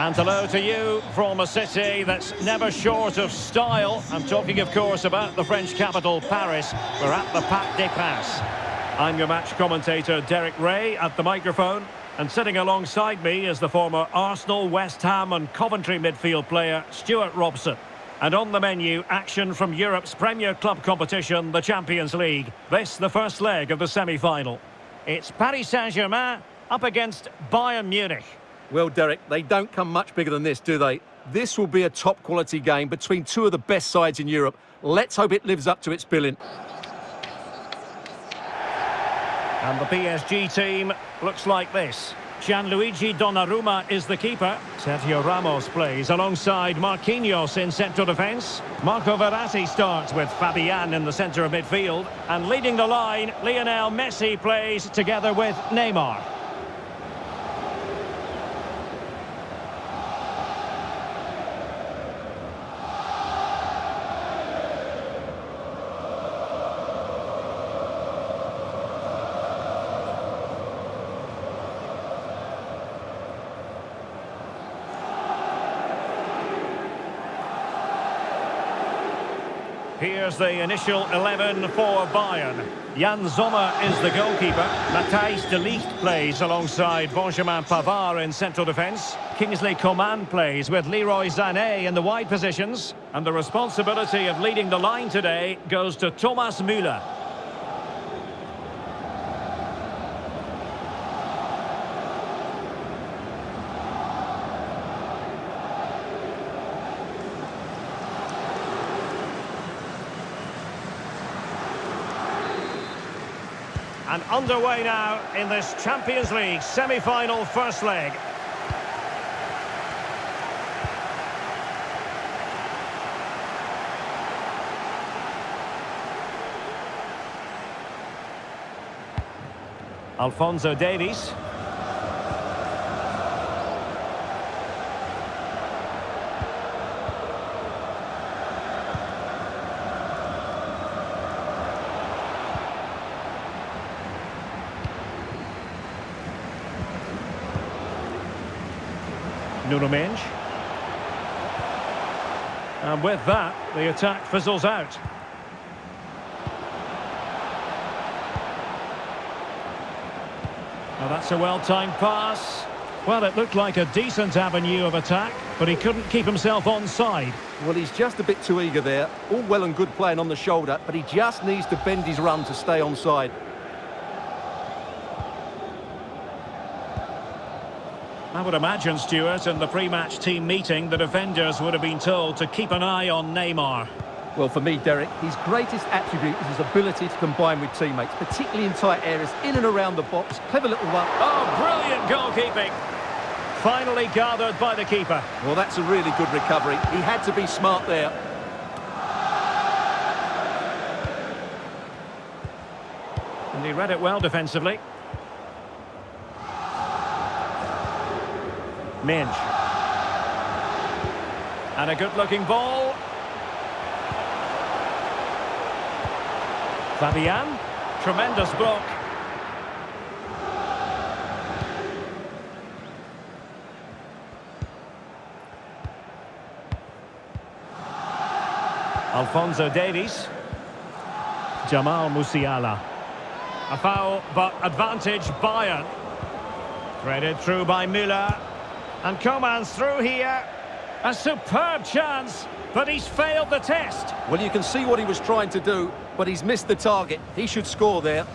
And hello to you from a city that's never short of style. I'm talking, of course, about the French capital, Paris. We're at the Parc des Princes. I'm your match commentator, Derek Rae, at the microphone. And sitting alongside me is the former Arsenal, West Ham and Coventry midfield player, Stewart Robson. And on the menu, action from Europe's premier club competition, the Champions League. This, the first leg of the semi-final. It's Paris Saint-Germain up against Bayern Munich. Well, Derek, they don't come much bigger than this, do they? This will be a top-quality game between two of the best sides in Europe. Let's hope it lives up to its billing. And the PSG team looks like this. Gianluigi Donnarumma is the keeper. Sergio Ramos plays alongside Marquinhos in central defence. Marco Verratti starts with Fabian in the centre of midfield. And leading the line, Lionel Messi plays together with Neymar. Here's the initial 11 for Bayern. Yann Sommer is the goalkeeper. Matthijs de Ligt plays alongside Benjamin Pavard in central defence. Kingsley Coman plays with Leroy Sané in the wide positions. And the responsibility of leading the line today goes to Thomas Müller. Underway now in this Champions League semi-final first leg. Alphonso Davies. Nuno Mendes. And with that, the attack fizzles out. Now that's a well-timed pass. Well, it looked like a decent avenue of attack, but he couldn't keep himself on side. Well, he's just a bit too eager there. All well and good playing on the shoulder, but he just needs to bend his run to stay on side. I would imagine, Stuart, in the pre-match team meeting, the defenders would have been told to keep an eye on Neymar. Well, for me, Derek, his greatest attribute is his ability to combine with teammates, particularly in tight areas, in and around the box. Clever little one. Oh, brilliant goalkeeping. Finally gathered by the keeper. Well, that's a really good recovery. He had to be smart there. And he read it well defensively. Minge. And a good-looking ball. Fabian. Tremendous block. Alphonso Davies. Jamal Musiala. A foul, but advantage Bayern. Threaded through by Müller. And Coman's through here. A superb chance, but he's failed the test. Well, you can see what he was trying to do, but he's missed the target. He should score there.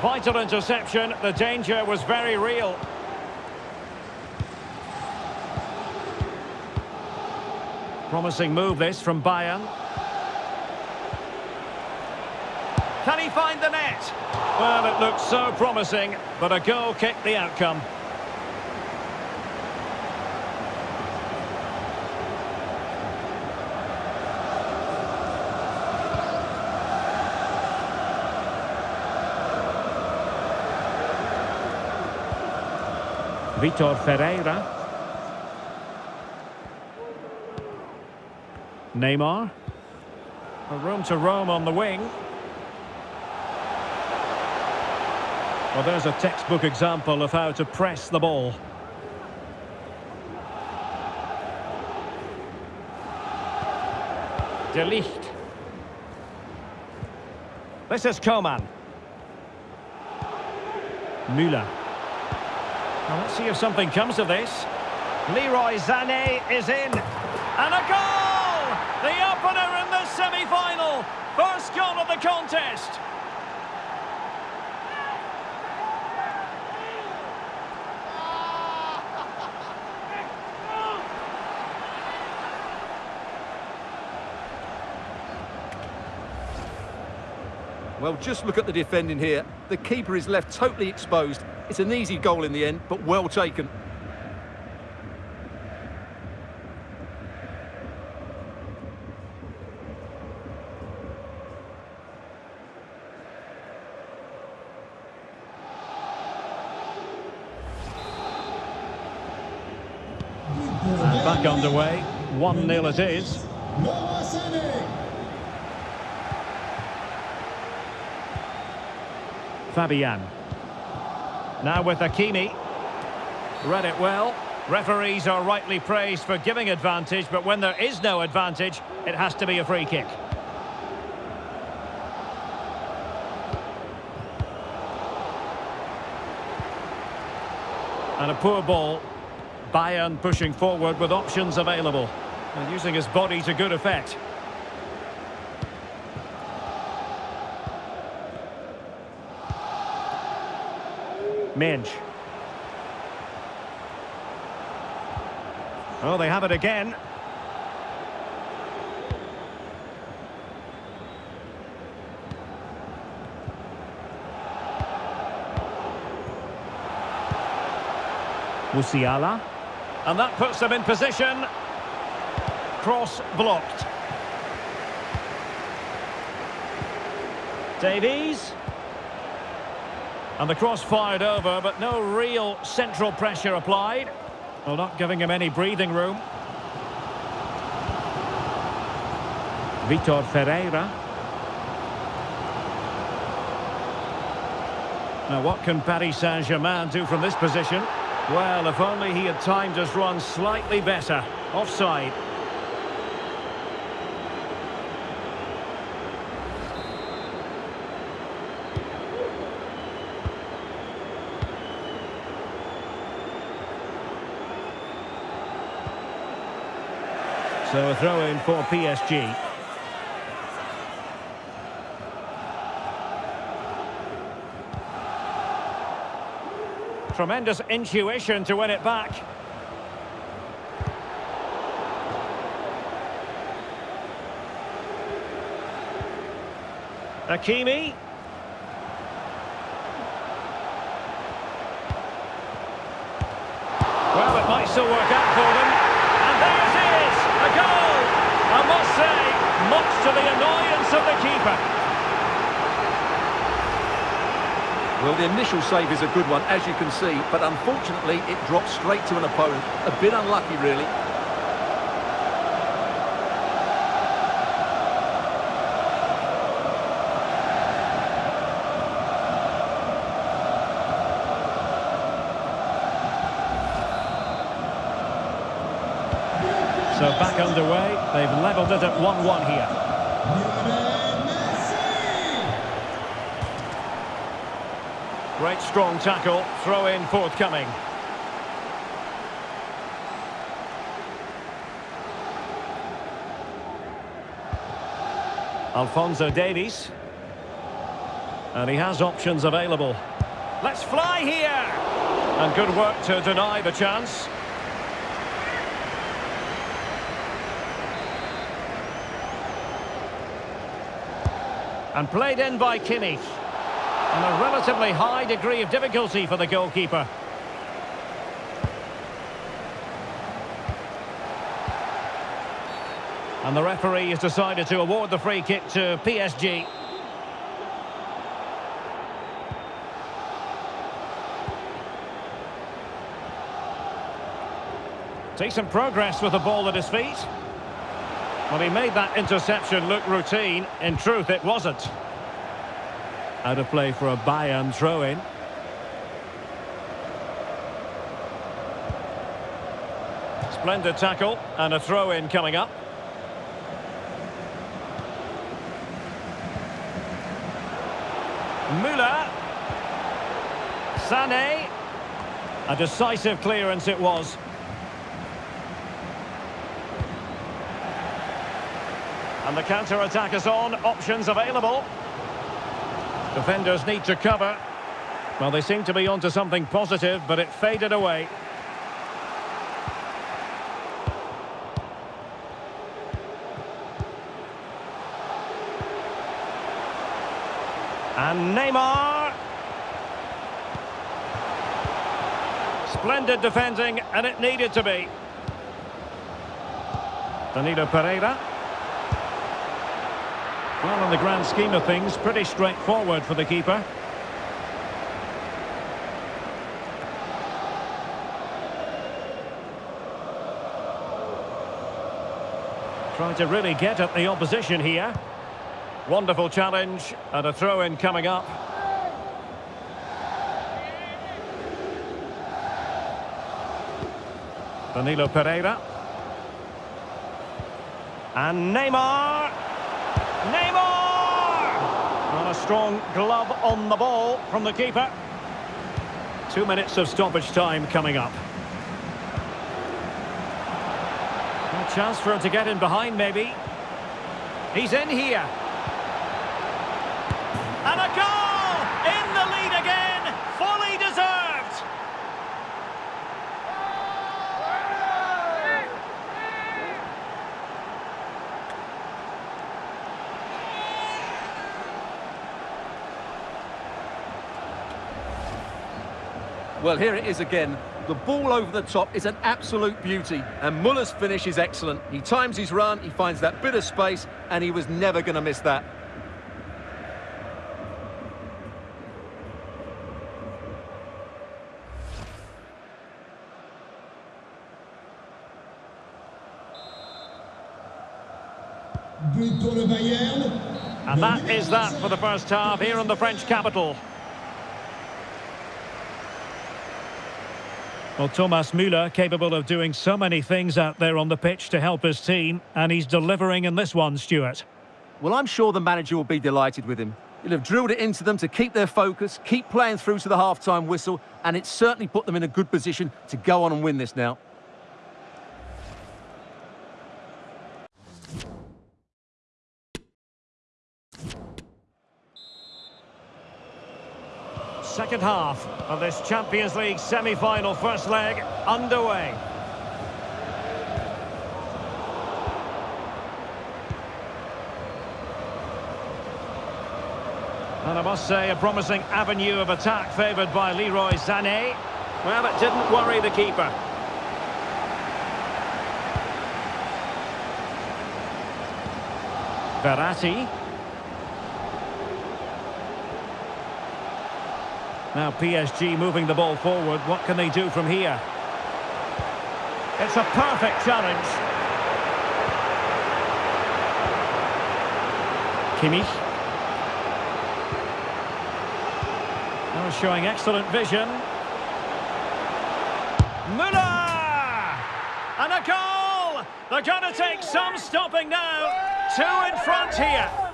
Vital interception. The danger was very real. Promising move this from Bayern. Can he find the net? Well, it looked so promising, but a goal kicked the outcome. Vitor Ferreira. Neymar. A room to roam on the wing. Well, there's a textbook example of how to press the ball. De Ligt. This is Coman. Müller. Now let's see if something comes of this. Leroy Sané is in. And a goal! The opener in the semi-final. First goal of the contest. Well, just look at the defending here. The keeper is left totally exposed. It's an easy goal in the end, but well taken. Back underway. 1-0 it is. Fabian. Now with Hakimi. Read it well. Referees are rightly praised for giving advantage, but when there is no advantage, it has to be a free kick. And a poor ball. Bayern pushing forward with options available. And using his body to good effect. Minge. Oh, they have it again. Musiala. And that puts them in position. Cross blocked. Davies. And the cross fired over, but no real central pressure applied. Well, not giving him any breathing room. Vitor Ferreira. Now, what can Paris Saint-Germain do from this position? Well, if only he had timed his run slightly better. Offside. So a throw in for PSG. Tremendous intuition to win it back. Hakimi. Well, it might still work out for them. And there it is, a goal. I must say, much to the annoyance of the keeper. Well, the initial save is a good one, as you can see, but unfortunately it dropped straight to an opponent. A bit unlucky, really. So back underway. They've levelled it at 1-1 here. Great strong tackle. Throw in forthcoming. Alphonso Davies. And he has options available. Let's fly here! And good work to deny the chance. And played in by Kimmich. And a relatively high degree of difficulty for the goalkeeper. And the referee has decided to award the free kick to PSG. Decent progress with the ball at his feet. Well, he made that interception look routine. In truth, it wasn't. Out of play for a Bayern throw-in. Splendid tackle and a throw-in coming up. Müller. Sané. A decisive clearance it was. And the counter-attack is on. Options available. Defenders need to cover. Well, they seem to be onto something positive, but it faded away. And Neymar. Splendid defending, and it needed to be. Danilo Pereira. Well, in the grand scheme of things, pretty straightforward for the keeper. Trying to really get at the opposition here. Wonderful challenge and a throw-in coming up. Danilo Pereira. And Neymar. Strong glove on the ball from the keeper. Two minutes of stoppage time coming up. A chance for him to get in behind, maybe. He's in here. Well, here it is again. The ball over the top is an absolute beauty, and Muller's finish is excellent. He times his run, he finds that bit of space, and he was never going to miss that. And that is that for the first half here in the French capital. Well, Thomas Müller capable of doing so many things out there on the pitch to help his team, and he's delivering in this one, Stuart. Well, I'm sure the manager will be delighted with him. He'll have drilled it into them to keep their focus, keep playing through to the half-time whistle, and it's certainly put them in a good position to go on and win this now. Second half of this Champions League semi-final first leg underway. And I must say, a promising avenue of attack favoured by Leroy Sané. Well, it didn't worry the keeper. Verratti. Now PSG moving the ball forward. What can they do from here? It's a perfect challenge. Kimmich. Now showing excellent vision. Müller! And a goal! They're going to take some stopping now. Two in front here.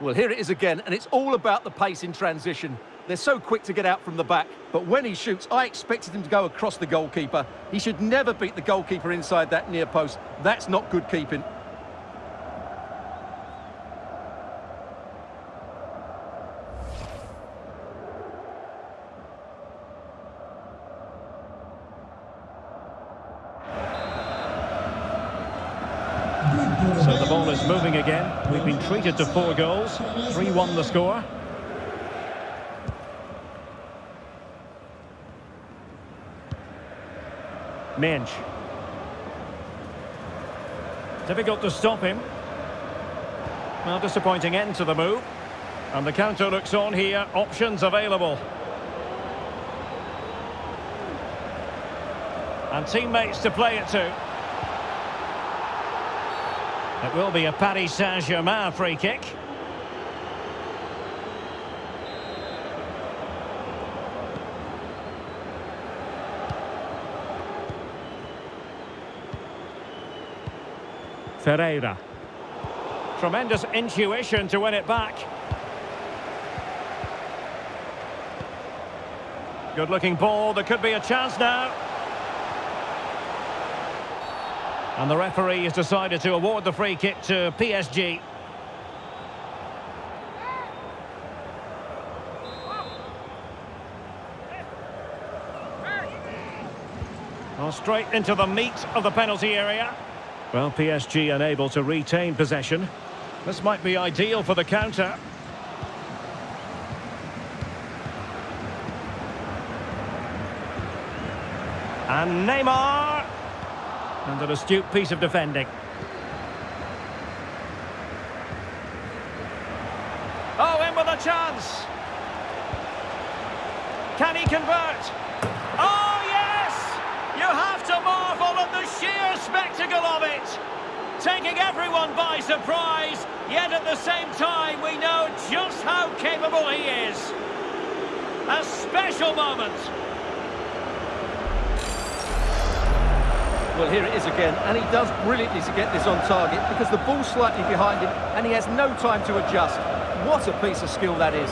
Well, here it is again, and it's all about the pace in transition. They're so quick to get out from the back, but when he shoots, I expected him to go across the goalkeeper. He should never beat the goalkeeper inside that near post. That's not good keeping. So the ball is moving again. We've been treated to four goals. 3-1 the score. Mensch. Difficult to stop him. Well, disappointing end to the move. And the counter looks on here. Options available. And teammates to play it to. It will be a Paris Saint-Germain free kick. Ferreira. Tremendous intuition to win it back. Good looking ball, there could be a chance now. And the referee has decided to award the free kick to PSG. Well, straight into the meat of the penalty area. Well, PSG unable to retain possession. This might be ideal for the counter. And Neymar. And an astute piece of defending. Oh, in with a chance. Can he convert? Oh, yes! You have to marvel at the sheer spectacle of it. Taking everyone by surprise, yet at the same time we know just how capable he is. A special moment. Well, here it is again, and he does brilliantly to get this on target because the ball's slightly behind him and he has no time to adjust. What a piece of skill that is.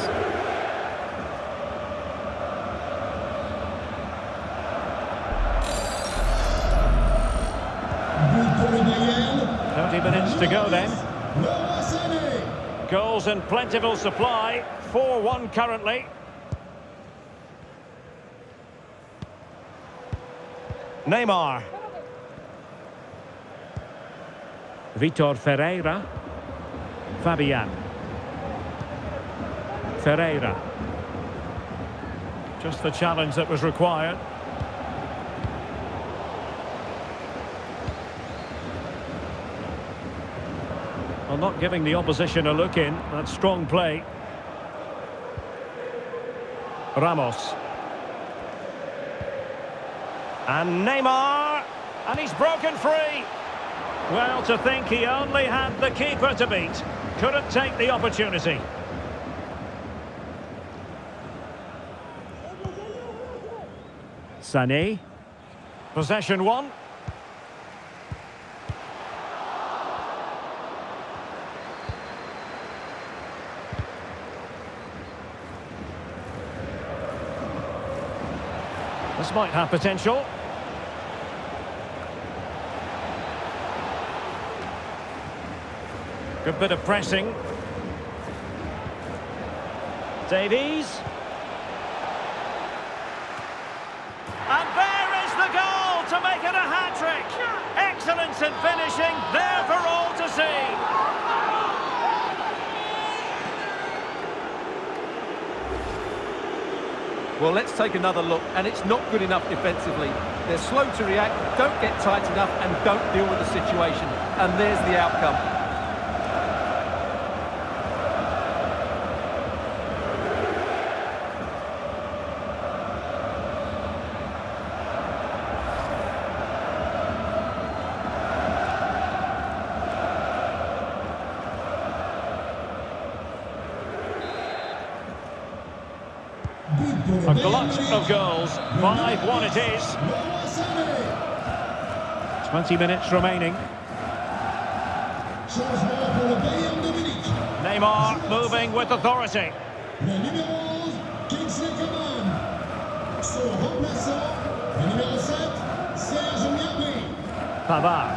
Minutes to go then. Goals in plentiful supply. 4-1 currently. Neymar. Vitor Ferreira. Fabian. Ferreira. Just the challenge that was required. Well, not giving the opposition a look in. That's strong play. Ramos. And Neymar. And he's broken free. Well, to think he only had the keeper to beat. Couldn't take the opportunity. Sané. Possession one. This might have potential. Good bit of pressing. Davies. And there is the goal to make it a hat-trick. Excellence in finishing, there for all to see. Well, let's take another look, and it's not good enough defensively. They're slow to react, don't get tight enough, and don't deal with the situation. And there's the outcome. A glut of goals. 5-1 it is. 20 minutes remaining. Neymar moving with authority. Le numéro 11, Kingsley Coman. Son remplaçant, le numéro 7, Serge Gnabry. Pavard.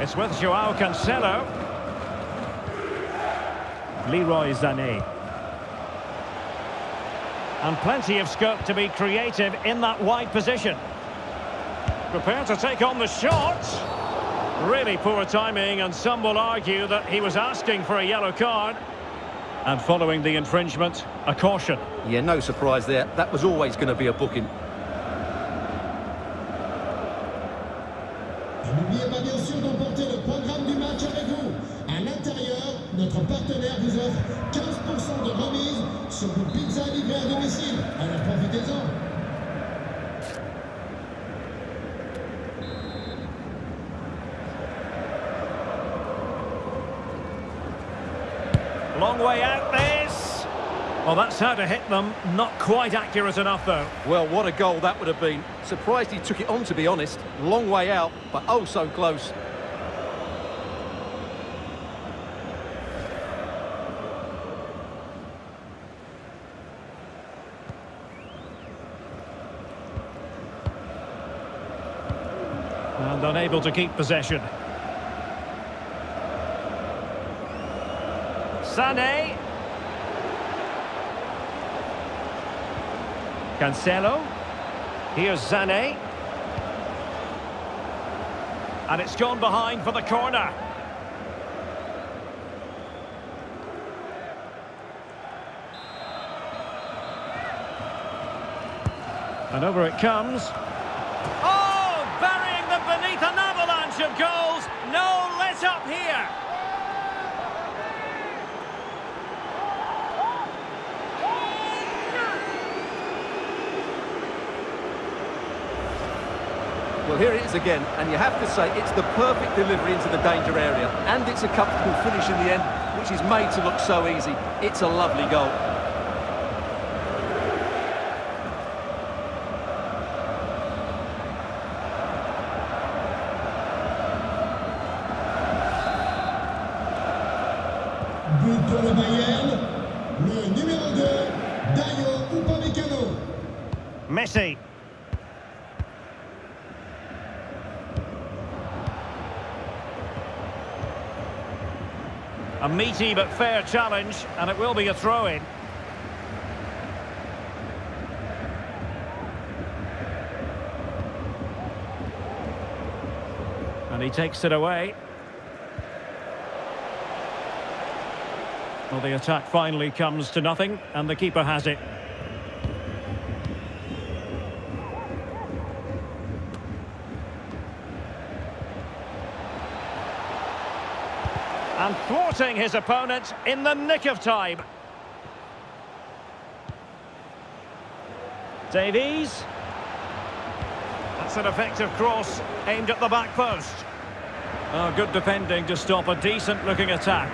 It's with Joao Cancelo. Leroy Sané. And plenty of scope to be creative in that wide position. Prepared to take on the shot. Really poor timing, and some will argue that he was asking for a yellow card. And following the infringement, a caution. Yeah, no surprise there. That was always going to be a booking. How to hit them. Not quite accurate enough, though. Well, what a goal that would have been. Surprised he took it on, to be honest. Long way out, but oh so close. And unable to keep possession. Sané. Cancelo. Here's Sané. And it's gone behind for the corner. And over it comes. Oh, burying them beneath an avalanche of goals. No let up here. Well, here it is again, and you have to say it's the perfect delivery into the danger area. And it's a comfortable finish in the end, which is made to look so easy. It's a lovely goal. But fair challenge, and it will be a throw-in. And he takes it away. Well, the attack finally comes to nothing, and the keeper has it. And thwarting his opponent in the nick of time. Davies. That's an effective cross aimed at the back post. Oh, good defending to stop a decent-looking attack.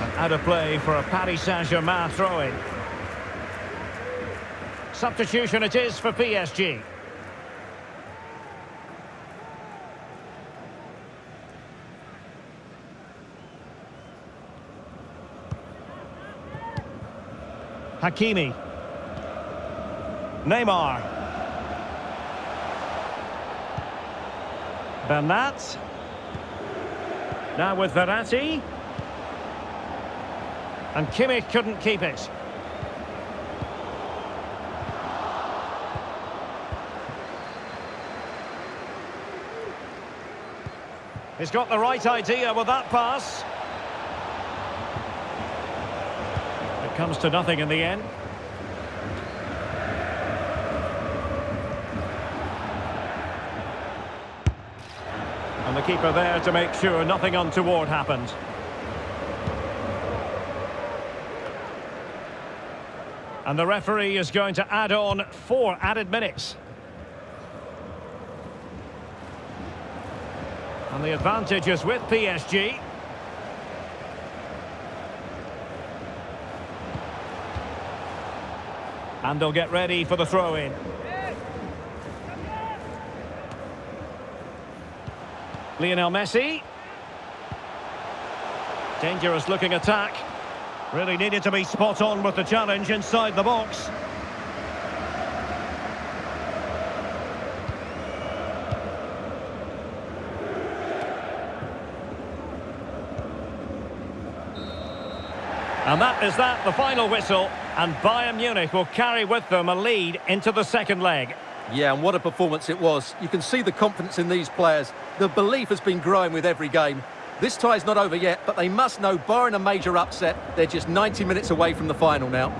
And out of play for a Paris Saint-Germain throw-in. Substitution it is for PSG. Hakimi. Neymar. Bernat. Now with Verratti. And Kimmich couldn't keep it. He's got the right idea with that pass. Comes to nothing in the end. And the keeper there to make sure nothing untoward happened. And the referee is going to add on four added minutes. And the advantage is with PSG. And they'll get ready for the throw-in. Lionel Messi. Dangerous looking attack. Really needed to be spot on with the challenge inside the box. And that is that, the final whistle. And Bayern Munich will carry with them a lead into the second leg. Yeah, and what a performance it was. You can see the confidence in these players. The belief has been growing with every game. This tie's not over yet, but they must know, barring a major upset, they're just 90 minutes away from the final now.